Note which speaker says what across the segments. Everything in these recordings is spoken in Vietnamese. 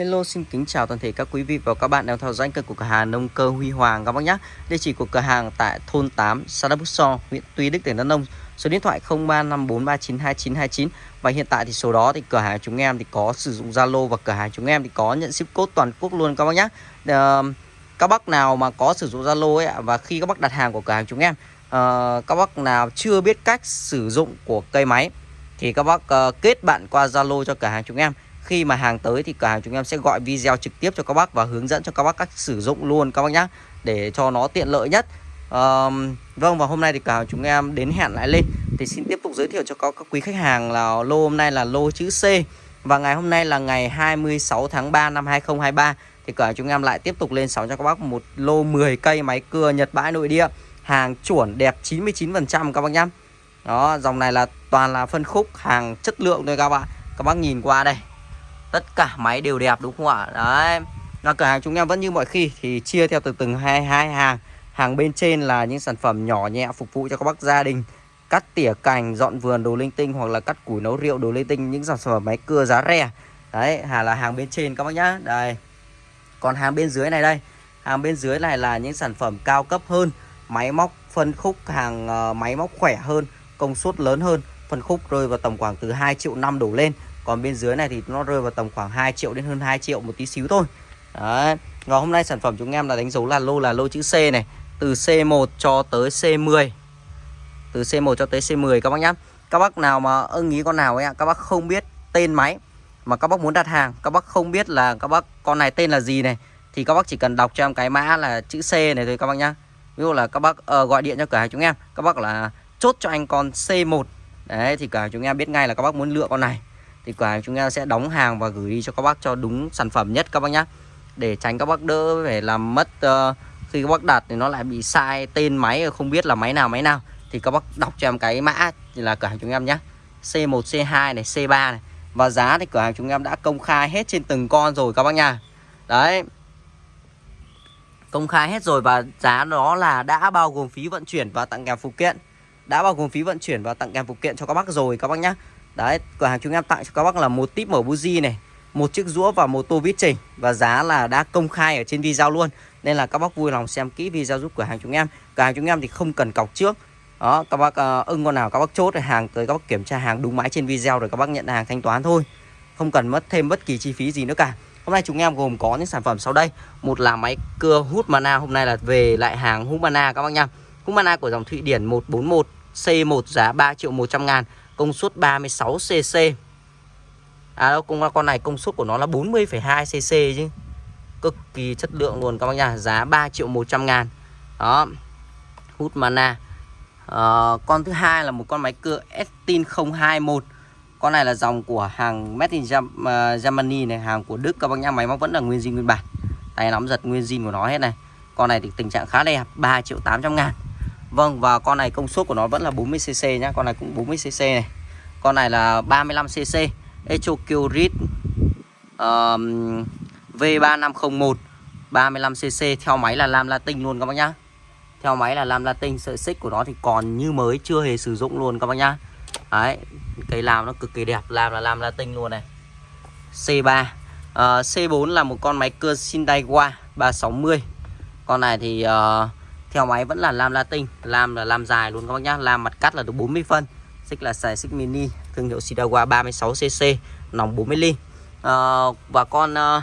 Speaker 1: Hello xin kính chào toàn thể các quý vị và các bạn đang theo dõi kênh của cửa hàng nông cơ Huy Hoàng các bác nhé. Địa chỉ của cửa hàng tại thôn 8, xã Đắk So, huyện Tuy Đức, tỉnh Đắk Nông. Số điện thoại 0354392929 và hiện tại thì số đó thì cửa hàng chúng em thì có sử dụng Zalo và cửa hàng chúng em thì có nhận ship code toàn quốc luôn các bác nhé. Ờ, các bác nào mà có sử dụng Zalo ấy và khi các bác đặt hàng của cửa hàng chúng em ờ, các bác nào chưa biết cách sử dụng của cây máy thì các bác ờ, kết bạn qua Zalo cho cửa hàng chúng em khi mà hàng tới thì cửa hàng chúng em sẽ gọi video trực tiếp cho các bác và hướng dẫn cho các bác cách sử dụng luôn các bác nhá để cho nó tiện lợi nhất. Um, vâng và hôm nay thì cửa hàng chúng em đến hẹn lại lên thì xin tiếp tục giới thiệu cho các, các quý khách hàng là lô hôm nay là lô chữ C. Và ngày hôm nay là ngày 26 tháng 3 năm 2023 thì cửa hàng chúng em lại tiếp tục lên sóng cho các bác một lô 10 cây máy cưa Nhật bãi nội địa. Hàng chuẩn đẹp 99% các bác nhá. Đó dòng này là toàn là phân khúc hàng chất lượng thôi các bạn các bác nhìn qua đây tất cả máy đều đẹp đúng không ạ? Đấy. Là cửa hàng chúng em vẫn như mọi khi thì chia theo từ từng hai hai hàng. Hàng bên trên là những sản phẩm nhỏ nhẹ phục vụ cho các bác gia đình. Cắt tỉa cành dọn vườn đồ linh tinh hoặc là cắt củi nấu rượu đồ linh tinh những sản phẩm máy cưa giá rẻ. Đấy hà là hàng bên trên các bác nhá. Đây. Còn hàng bên dưới này đây. Hàng bên dưới này là những sản phẩm cao cấp hơn máy móc phân khúc hàng uh, máy móc khỏe hơn công suất lớn hơn. Phân khúc rơi vào tầm khoảng từ 2 triệu năm đổ lên còn bên dưới này thì nó rơi vào tầm khoảng 2 triệu đến hơn 2 triệu một tí xíu thôi. Đấy. Và hôm nay sản phẩm chúng em là đánh dấu là lô là lô chữ C này Từ C1 cho tới C10 Từ C1 cho tới C10 các bác nhá. Các bác nào mà ưng ý con nào ấy ạ Các bác không biết tên máy Mà các bác muốn đặt hàng Các bác không biết là các bác con này tên là gì này Thì các bác chỉ cần đọc cho em cái mã là chữ C này thôi các bác nhá. Ví dụ là các bác uh, gọi điện cho cửa hàng chúng em Các bác là chốt cho anh con C1 Đấy thì cửa hàng chúng em biết ngay là các bác muốn lựa con này thì cửa hàng chúng em sẽ đóng hàng và gửi đi cho các bác cho đúng sản phẩm nhất các bác nhé để tránh các bác đỡ phải làm mất uh, khi các bác đặt thì nó lại bị sai tên máy không biết là máy nào máy nào. Thì các bác đọc cho em cái mã thì là cửa hàng chúng em nhé C1 C2 này C3 này. Và giá thì cửa hàng chúng em đã công khai hết trên từng con rồi các bác nha. Đấy. Công khai hết rồi và giá đó là đã bao gồm phí vận chuyển và tặng kèm phụ kiện. Đã bao gồm phí vận chuyển và tặng kèm phụ kiện cho các bác rồi các bác nhé Đấy, cửa hàng chúng em tặng cho các bác là một tip mở buji này, một chiếc rũa và một tô vít chỉnh và giá là đã công khai ở trên video luôn. Nên là các bác vui lòng xem kỹ video giúp cửa hàng chúng em. Cửa hàng chúng em thì không cần cọc trước. Đó, các bác uh, ưng con nào các bác chốt hàng tới các bác kiểm tra hàng đúng mãi trên video rồi các bác nhận hàng thanh toán thôi. Không cần mất thêm bất kỳ chi phí gì nữa cả. Hôm nay chúng em gồm có những sản phẩm sau đây. Một là máy cưa hút mana, hôm nay là về lại hàng hút mana các bác nha. Hút mana của dòng Thụy Điển 141 C1 giá 3 triệu 100 ngàn công suất 36cc À đâu, con, con này công suất của nó là 40,2cc chứ. Cực kỳ chất lượng luôn các bác nha. Giá 3 triệu 100 ngàn. Đó Hút mana. À, Con thứ hai là một con máy cưa Estin 021 Con này là dòng của hàng Made in ờ, Germany này Hàng của Đức các bác nha. Máy móc vẫn là nguyên zin nguyên bản. Tay nắm giật nguyên zin của nó hết này. Con này thì tình trạng khá đẹp 3 triệu 800 ngàn. Vâng và con này công suất của nó vẫn là 40cc nhá. Con này cũng 40cc này. Con này là 35cc Echocurit um, V3501 35cc Theo máy là lam latin luôn các bác nhá. Theo máy là lam latin Sợi xích của nó thì còn như mới Chưa hề sử dụng luôn các bác nhá. Đấy Cây làm nó cực kỳ đẹp Làm là lam latin luôn này. C3 uh, C4 là một con máy cưa Sindaiwa 360 Con này thì uh, theo máy vẫn là lam latin. Lam là lam dài luôn các bác nhá. Lam mặt cắt là được 40 phân. Xích là xài xích mini. Thương hiệu Sidawa 36cc nòng 40 ly. À, và con uh,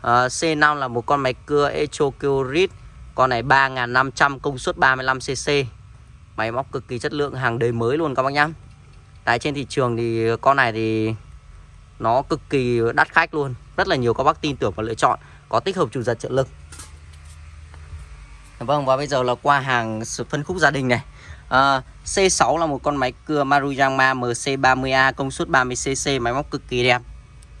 Speaker 1: uh, C5 là một con máy cưa Echocurit con này 3500 công suất 35cc máy móc cực kỳ chất lượng hàng đời mới luôn các bác nhá. Tại trên thị trường thì con này thì nó cực kỳ đắt khách luôn. Rất là nhiều các bác tin tưởng và lựa chọn có tích hợp chủ giật trợ lực. Vâng và bây giờ là qua hàng phân khúc gia đình này. Ờ, à, C6 là một con máy cưa Maruyama MC30A công suất 30cc Máy móc cực kỳ đẹp.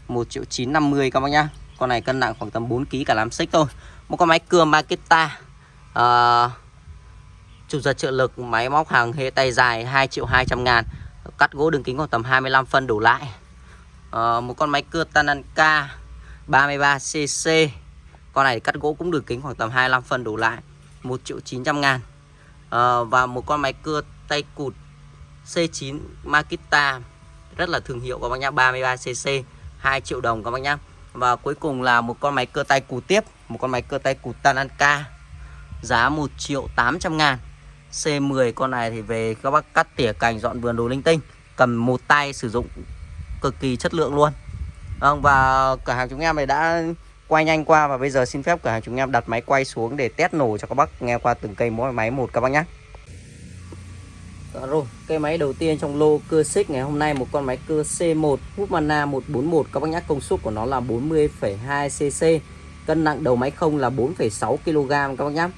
Speaker 1: 1 triệu 950 các bác nhá. Con này cân nặng khoảng tầm 4kg cả làm xích thôi. Một con máy cưa Makita à, Chủ giật trợ lực máy móc hàng hệ tay dài 2 triệu 200 ngàn Cắt gỗ đường kính khoảng tầm 25 phân đổ lại. À, Một con máy cưa Tananka 33cc Con này cắt gỗ cũng đường kính khoảng tầm 25 phân đổ lại. 1 triệu 900 ngàn. À, Và một con máy cưa tay cụt C9 Makita Rất là thương hiệu các bác nhá 33cc 2 triệu đồng các bác nhá. Và cuối cùng là một con máy cưa tay cụt tiếp Một con máy cưa tay cụt Tananka Giá 1 triệu 800 ngàn. C10 con này thì về các bác cắt tỉa cành dọn vườn đồ linh tinh Cầm một tay sử dụng cực kỳ chất lượng luôn. Vâng và cửa hàng chúng em này đã quay nhanh qua Và bây giờ xin phép cửa hàng chúng em đặt máy quay xuống để test nổ cho các bác nghe qua từng cây mỗi máy một các bác nhé dạ rồi, cây máy đầu tiên trong lô cưa xích ngày hôm nay một con máy cưa C1 hút mana 141 các bác nhắc công suất của nó là 40,2 cc cân nặng đầu máy không là 4,6 kg các bác nhé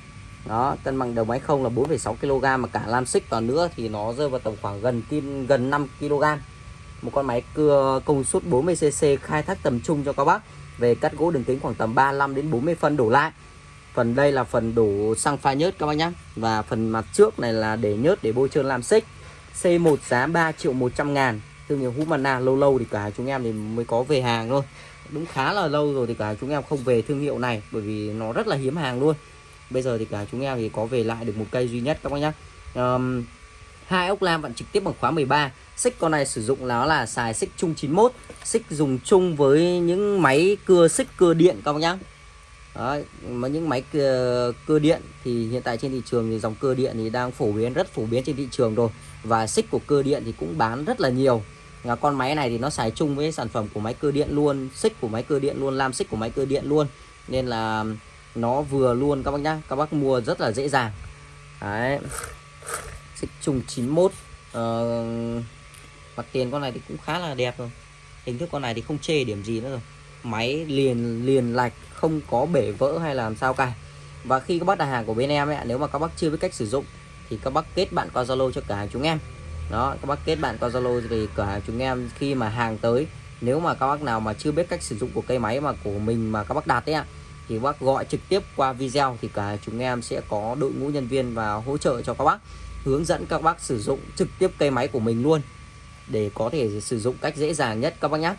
Speaker 1: đó cân bằng đầu máy không là 4,6 kg mà cả lam xích vào nữa thì nó rơi vào tầm khoảng gần tin gần 5 kg một con máy cưa công suất 40 cc khai thác tầm trung cho các bác về cắt gỗ đường kính khoảng tầm 35 đến 40 phân đổ lại. Phần đây là phần đổ xăng pha nhớt các bác nhé và phần mặt trước này là để nhớt để bôi trơn làm xích. C1 giá 3 triệu 100 ngàn. Thương hiệu Humana lâu lâu thì cả chúng em thì mới có về hàng thôi. Đúng khá là lâu rồi thì cả chúng em không về thương hiệu này bởi vì nó rất là hiếm hàng luôn. Bây giờ thì cả chúng em thì có về lại được một cây duy nhất các bác nhé um, hai ốc lam vặn trực tiếp bằng khóa 13 xích con này sử dụng nó là xài xích chung 91 xích dùng chung với những máy cưa xích cưa điện các bác nhé đó, mà những máy cưa, cưa điện thì hiện tại trên thị trường thì dòng cưa điện thì đang phổ biến rất phổ biến trên thị trường rồi. Và xích của cưa điện thì cũng bán rất là nhiều. Là con máy này thì nó xài chung với sản phẩm của máy cơ điện luôn xích của máy cơ điện luôn lam xích của máy cơ điện luôn. Nên là nó vừa luôn các bác nhá. Các bác mua rất là dễ dàng. Đấy xích trùng 91 ờ, mặt tiền con này thì cũng khá là đẹp rồi. Hình thức con này thì không chê điểm gì nữa rồi. Máy liền liền lạch không có bể vỡ hay làm sao cả. Và khi các bác đặt hàng của bên em ấy, nếu mà các bác chưa biết cách sử dụng thì các bác kết bạn qua Zalo cho cửa hàng chúng em. Đó các bác kết bạn qua Zalo thì cửa hàng chúng em khi mà hàng tới nếu mà các bác nào mà chưa biết cách sử dụng của cây máy mà của mình mà các bác đặt ấy ạ thì bác gọi trực tiếp qua video thì cả chúng em sẽ có đội ngũ nhân viên và hỗ trợ cho các bác hướng dẫn các bác sử dụng trực tiếp cây máy của mình luôn, để có thể sử dụng cách dễ dàng nhất các bác nhé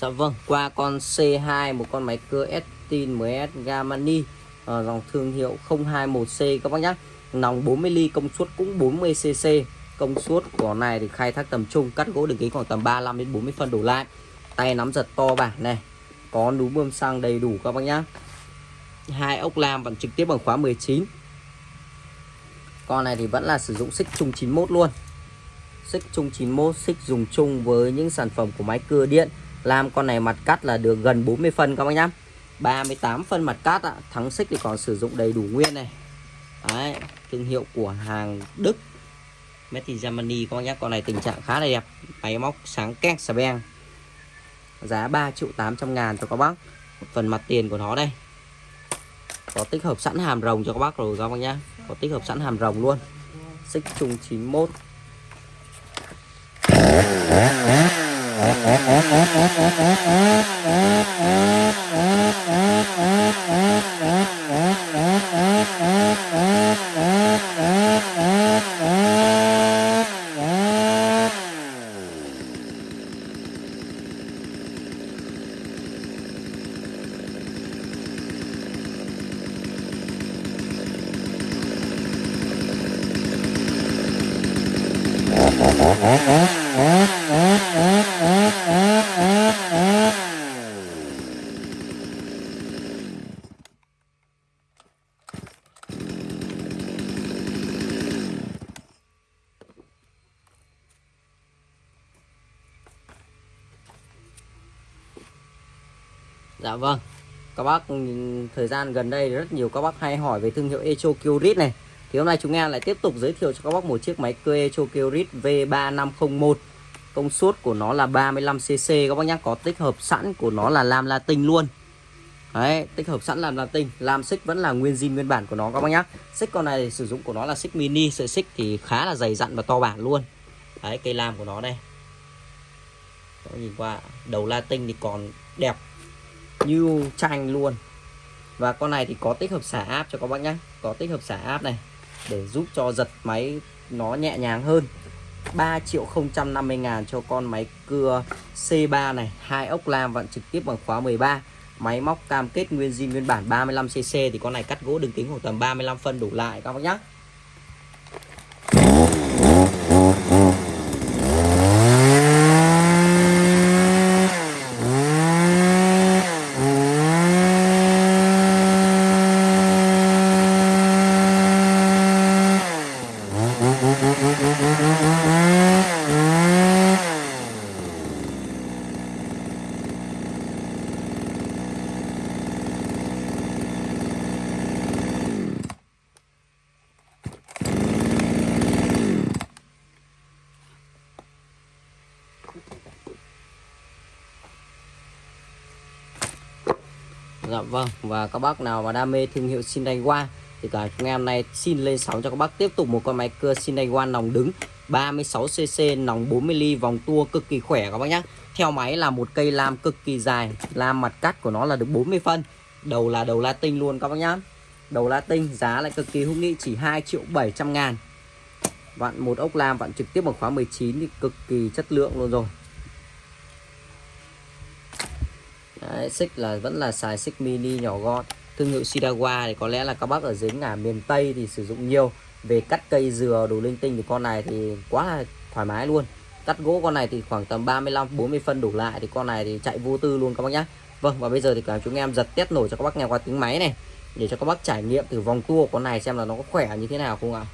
Speaker 1: Dạ vâng, qua con C2 một con máy cưa Estin MS Gamani à, ờ, dòng thương hiệu 021C các bác nhé. Nòng 40 ly công suất cũng 40 cc. Công suất của này thì khai thác tầm trung, cắt gỗ đường kính khoảng tầm 35 đến 40 phân đổ lại. Tay nắm giật to bản này. Có núm bơm xăng đầy đủ các bác nhé. Hai ốc lam vẫn trực tiếp bằng khóa 19. Con này thì vẫn là sử dụng xích chung 91 luôn. Xích chung 91, xích dùng chung với những sản phẩm của máy cưa điện lam con này mặt cắt là được gần 40 phân các bác nhá. 38 phân mặt cắt ạ. Thắng xích thì còn sử dụng đầy đủ nguyên này. Đấy, thương hiệu của hàng Đức. Made in Germany các bác nhá. Con này tình trạng khá là đẹp. Máy móc sáng két xà beng. Giá 3 triệu 800 ngàn cho các bác. Một phần mặt tiền của nó đây. Có tích hợp sẵn hàm rồng cho các bác rồi các bác nhá. Có tích hợp sẵn hàm rồng luôn. Xích trùng 91 Uh-huh. Dạ vâng. Các bác ừ, thời gian gần đây rất nhiều các bác hay hỏi về thương hiệu Echo Curit này. Thì hôm nay chúng em lại tiếp tục giới thiệu cho các bác một chiếc máy cưa Echo Curit V3501 công suất của nó là 35cc các bác nhé có tích hợp sẵn của nó là lam latin luôn. Đấy, tích hợp sẵn làm latin. Làm xích vẫn là nguyên zin nguyên bản của nó các bác nhé xích con này sử dụng của nó là xích mini sợi xích thì khá là dày dặn và to bản luôn. Đấy, cây lam của nó đây. Các nhìn qua đầu latin thì còn đẹp như tranh luôn. Và con này thì có tích hợp xả áp cho các bác nhé có tích hợp xả áp này để giúp cho giật máy nó nhẹ nhàng hơn. 3 triệu 050 ngàn cho con máy cưa C3 này. Hai ốc lam vặn trực tiếp bằng khóa 13 máy móc cam kết nguyên zin nguyên bản 35cc thì con này cắt gỗ đường kính khoảng tầm 35 phân đủ lại các bác nhé Dạ vâng. Và các bác nào mà đam mê thương hiệu Shinaiwa thì cả ngày em này xin lên sóng cho các bác tiếp tục một con máy cưa Shinaiwa nòng đứng 36cc nòng 40 ly, vòng tua cực kỳ khỏe các bác nhé theo máy là một cây lam cực kỳ dài, lam mặt cắt của nó là được 40 phân. Đầu là đầu latin luôn các bác nhá. Đầu latin giá lại cực kỳ hữu nghị, chỉ 2 triệu 700 ngàn. Vặn một ốc lam vặn trực tiếp bằng khóa 19 thì cực kỳ chất lượng luôn rồi. Đấy, xích là vẫn là xài xích mini nhỏ gọn. Thương hiệu Shidawa thì có lẽ là các bác ở dưới ngả miền Tây thì sử dụng nhiều. Về cắt cây dừa đồ linh tinh thì con này thì quá là thoải mái luôn. Cắt gỗ con này thì khoảng tầm 35 40 phân đủ lại thì con này thì chạy vô tư luôn các bác nhá. Vâng và bây giờ thì cả chúng em giật test nổi cho các bác nghe qua tiếng máy này. Để cho các bác trải nghiệm thử vòng tua của con này xem là nó có khỏe như thế nào không ạ.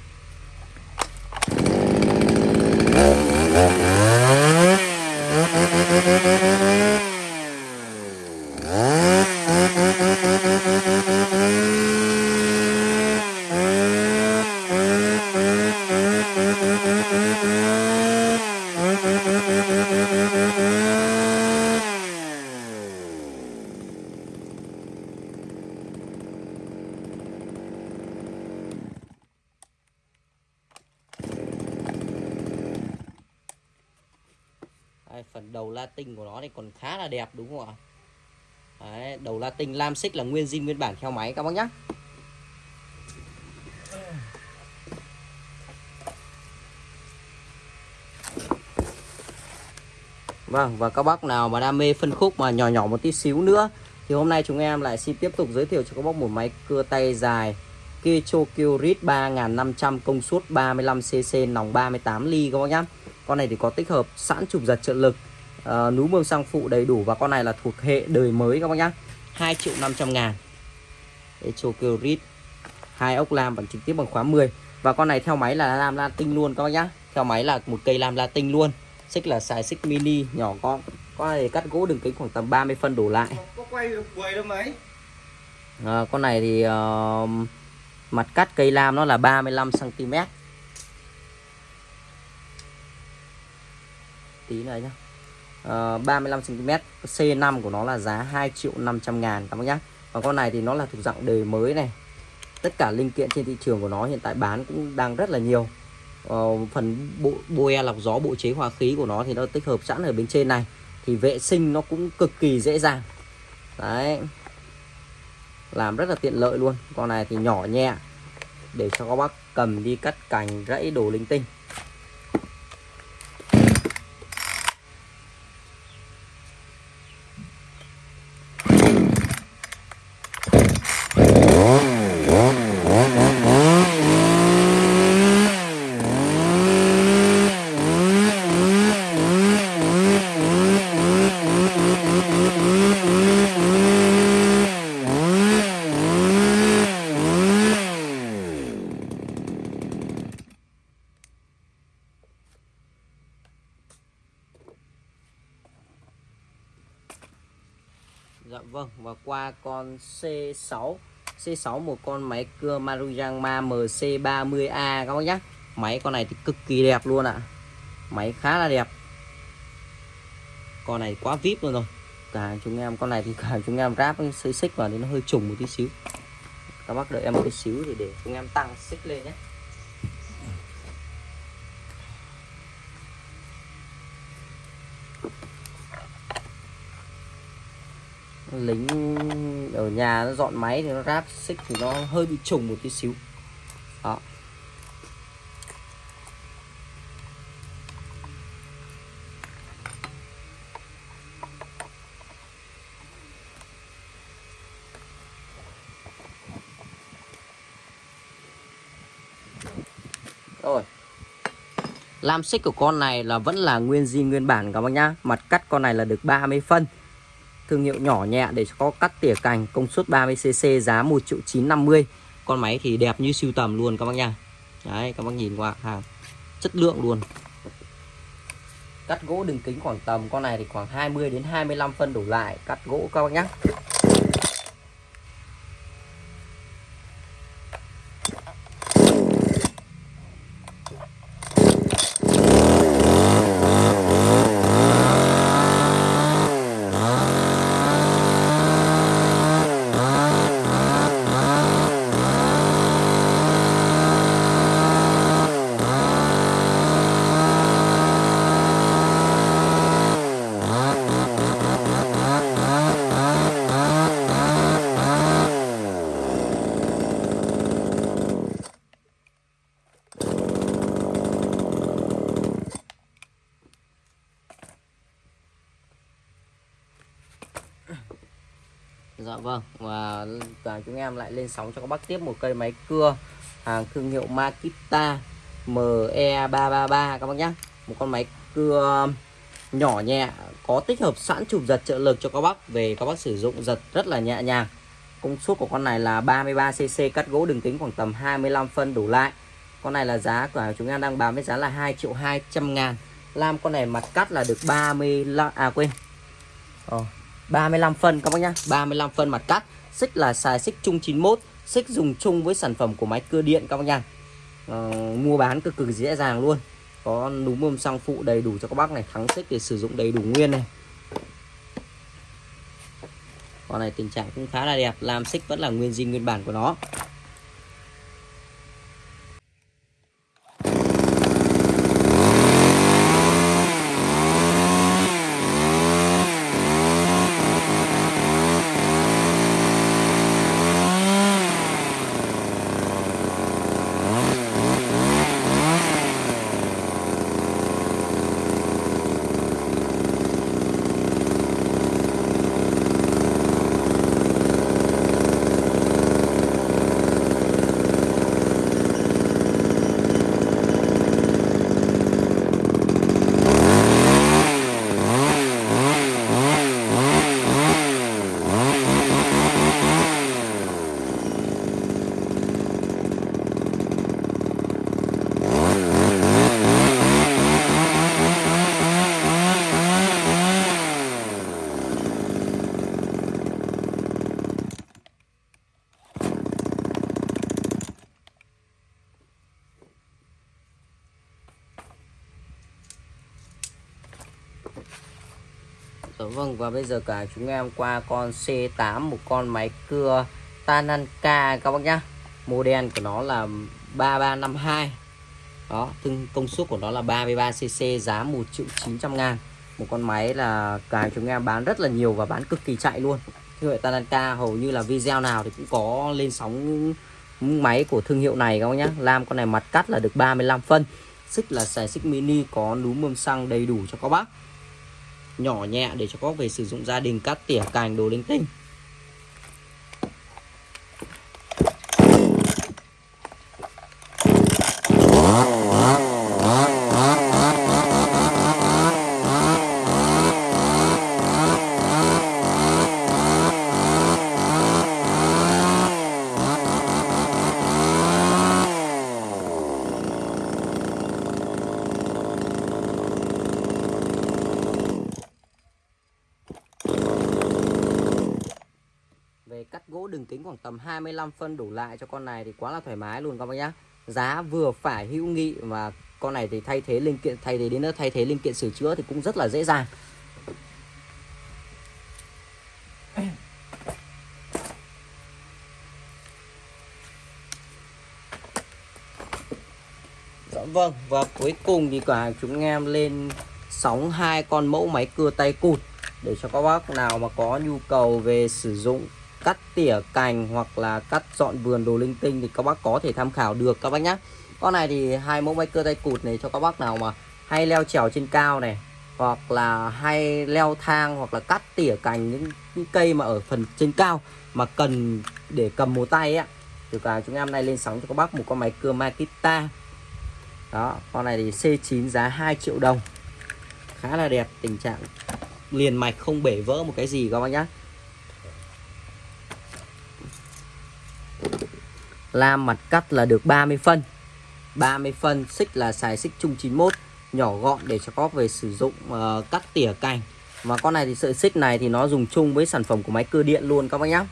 Speaker 1: Đấy, phần đầu latin của nó thì còn khá là đẹp đúng không ạ? Đấy, đầu latin lam xích là nguyên zin nguyên bản theo máy các bác nhé Vâng và các bác nào mà đam mê phân khúc mà nhỏ nhỏ một tí xíu nữa thì hôm nay chúng em lại xin tiếp tục giới thiệu cho các bác một máy cưa tay dài Kecho Rit 3500 công suất 35cc nòng 38 ly các bác nhé con này thì có tích hợp sẵn trục giật trợ lực uh, núi mương sang phụ đầy đủ và con này là thuộc hệ đời mới các bác nhá. 2 triệu 500 ngàn. Echo hai ốc lam vẫn trực tiếp bằng khóa 10 và con này theo máy là lam latin luôn các bác nhá. Theo máy là một cây lam latin luôn. Xích là xài xích mini nhỏ con con này cắt gỗ đường kính khoảng tầm 30 phân đổ lại.
Speaker 2: Có quay được 10 đâu mấy?
Speaker 1: À, con này thì uh, mặt cắt cây lam nó là 35 cm tí này nhá. Uh, 35 cm C5 của nó là giá 2 triệu 500 ngàn các bác nhá. Còn con này thì nó là thuộc dạng đời mới này. Tất cả linh kiện trên thị trường của nó hiện tại bán cũng đang rất là nhiều. Uh, phần bộ boe lọc gió bộ chế hòa khí của nó thì nó tích hợp sẵn ở bên trên này. Thì vệ sinh nó cũng cực kỳ dễ dàng. Đấy. Làm rất là tiện lợi luôn. Con này thì nhỏ nhẹ để cho các bác cầm đi cắt cành rẫy đồ linh tinh Dạ vâng và qua con C6 C6 một con máy cưa Maruyama MC30A các bác nhé Máy con này thì cực kỳ đẹp luôn ạ. Máy khá là đẹp. Con này quá vip luôn rồi. Cả chúng em, con này thì cả chúng em ráp xây xích vào thì nó hơi trùng một tí xíu. Các bác đợi em một tí xíu thì để chúng em tăng xích lên nhé. Lính nhà nó dọn máy thì nó ráp xích thì nó hơi bị trùng một tí xíu. Đó. Rồi. Lam xích của con này là vẫn là nguyên zin nguyên bản, các bác nhá. Mặt cắt con này là được 30 phân thương hiệu nhỏ nhẹ để có cắt tỉa cành, công suất 30cc giá 1 triệu 950 con máy thì đẹp như siêu tầm luôn các bác nha. Đấy, các bác nhìn qua hàng chất lượng luôn. Cắt gỗ đường kính khoảng tầm, con này thì khoảng 20 đến 25 phân đổ lại, cắt gỗ các bác nhé Dạ vâng và, lại lên sóng cho các bác tiếp một cây máy cưa hàng thương hiệu Makita ME333 các bác nhé một con máy cưa nhỏ nhẹ có tích hợp sẵn chụp giật trợ lực cho các bác. Về các bác sử dụng giật rất là nhẹ nhàng. Công suất của con này là 33cc cắt gỗ đường kính khoảng tầm 25 phân đủ lại. Con này là giá của chúng em đang bán với giá là 2 triệu 200 ngàn. Lam con này mặt cắt là được 30 à quên. Ờ, Ồ, 35 phân các bác nhá. 35 phân mặt cắt xích là xài xích chung 91 xích dùng chung với sản phẩm của máy cưa điện các bác nha. À, mua bán cực cực dễ dàng luôn. Có núm mâm xăng phụ đầy đủ cho các bác này thắng xích để sử dụng đầy đủ nguyên này. Con này tình trạng cũng khá là đẹp làm xích vẫn là nguyên zin nguyên bản của nó. Vâng và bây giờ cả chúng em qua con C8 một con máy cưa Tananka các bác nhá. Model của nó là 3352. Đó, tương công suất của nó là 33cc giá 1 triệu 900 ngàn Một con máy là cả chúng em bán rất là nhiều và bán cực kỳ chạy luôn. Thương hiệu Tananka hầu như là video nào thì cũng có lên sóng máy của thương hiệu này các bác nhá. Lam con này mặt cắt là được 35 phân. Xích là xài xích mini có núm mâm xăng đầy đủ cho các bác nhỏ nhẹ để cho có về sử dụng gia đình cắt tỉa cành, đồ linh tinh. Khoảng tầm 25 phân đủ lại cho con này thì quá là thoải mái luôn các bác nhá. Giá vừa phải hữu nghị và con này thì thay thế linh kiện, thay thế đến nữa, thay thế linh kiện sửa chữa thì cũng rất là dễ dàng. Dạ vâng và cuối cùng thì cửa hàng chúng em lên sóng hai con mẫu máy cưa tay cụt để cho các bác nào mà có nhu cầu về sử dụng cắt tỉa cành hoặc là cắt dọn vườn đồ linh tinh thì các bác có thể tham khảo được các bác nhé con này thì hai mẫu máy cưa tay cụt này cho các bác nào mà hay leo trèo trên cao này hoặc là hay leo thang hoặc là cắt tỉa cành những, những cây mà ở phần trên cao mà cần để cầm một tay á. Thì cả à, chúng em nay lên sóng cho các bác một con máy cưa Makita. Đó con này thì C9 giá 2 triệu đồng. Khá là đẹp tình trạng liền mạch không bể vỡ một cái gì các bác nhá. Lam mặt cắt là được 30 phân. 30 phân xích là xài xích chung 91 nhỏ gọn để cho có về sử dụng uh, cắt tỉa cành. Và con này thì sợi xích này thì nó dùng chung với sản phẩm của máy cưa điện luôn các bác nhá.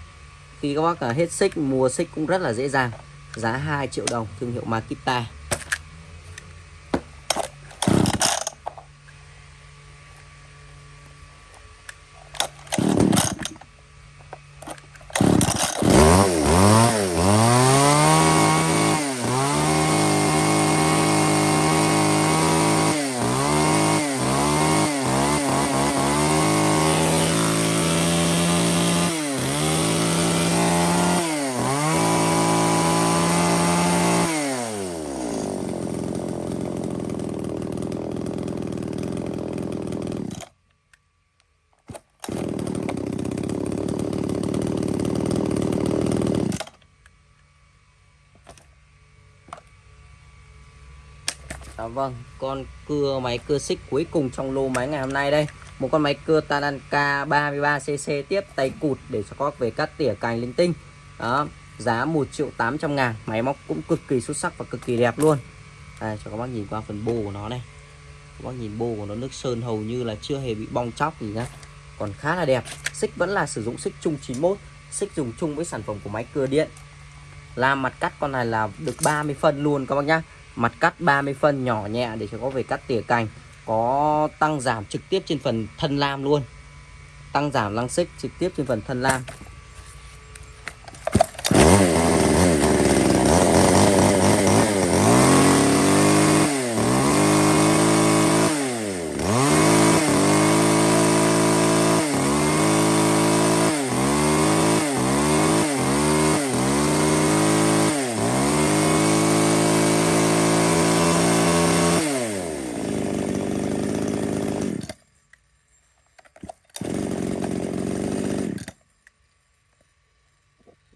Speaker 1: Khi các bác ờ, hết xích mua xích cũng rất là dễ dàng. Giá 2 triệu đồng thương hiệu Makita À, vâng, con cưa máy cưa xích cuối cùng trong lô máy ngày hôm nay đây. Một con máy cưa Tananka 33cc tiếp tay cụt để cho các về cắt tỉa cành linh tinh. Đó, giá 1 triệu 800 ngàn. Máy móc cũng cực kỳ xuất sắc và cực kỳ đẹp luôn. Đây, cho các bác nhìn qua phần bô của nó này. Các bác nhìn bô của nó nước sơn hầu như là chưa hề bị bong chóc gì nhá. Còn khá là đẹp. Xích vẫn là sử dụng xích chung 91 Xích dùng chung với sản phẩm của máy cưa điện. Làm mặt cắt con này là được 30 phân luôn các bác nhá mặt cắt 30 phân nhỏ nhẹ để cho có về cắt tỉa cành. Có tăng giảm trực tiếp trên phần thân lam luôn. Tăng giảm lăng xích trực tiếp trên phần thân lam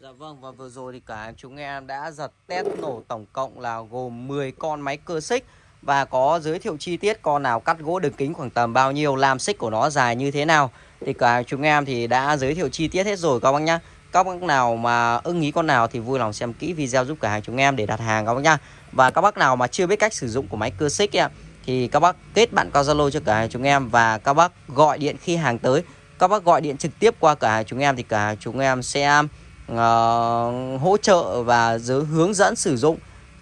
Speaker 1: Dạ vâng và vừa rồi thì cả chúng em đã giật test nổ tổng cộng là gồm 10 con máy cơ xích. Và có giới thiệu chi tiết con nào cắt gỗ đường kính khoảng tầm bao nhiêu làm xích của nó dài như thế nào. Thì cả chúng em thì đã giới thiệu chi tiết hết rồi các bác nhá. Các bác nào mà ưng ý con nào thì vui lòng xem kỹ video giúp cả hàng chúng em để đặt hàng các bác nhá. Và các bác nào mà chưa biết cách sử dụng của máy cơ xích ấy, thì các bác kết bạn qua Zalo cho cả hàng chúng em và các bác gọi điện khi hàng tới. Các bác gọi điện trực tiếp qua cả hàng chúng em thì cả chúng em sẽ uh, hỗ trợ và giới hướng dẫn sử dụng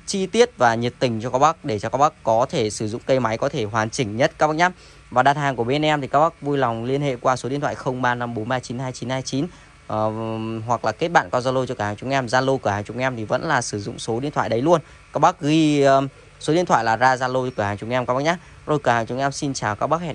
Speaker 1: chi tiết và nhiệt tình cho các bác để cho các bác có thể sử dụng cây máy có thể hoàn chỉnh nhất các bác nhé. Và đặt hàng của bên em thì các bác vui lòng liên hệ qua số điện thoại 0354392929 uh, ờ, hoặc là kết bạn qua Zalo cho cả hàng chúng em. Zalo cửa hàng chúng em thì vẫn là sử dụng số điện thoại đấy luôn. Các bác ghi uh, số điện thoại là ra Zalo cửa hàng chúng em các bác nhé. Rồi cửa hàng chúng em xin chào các bác hẹn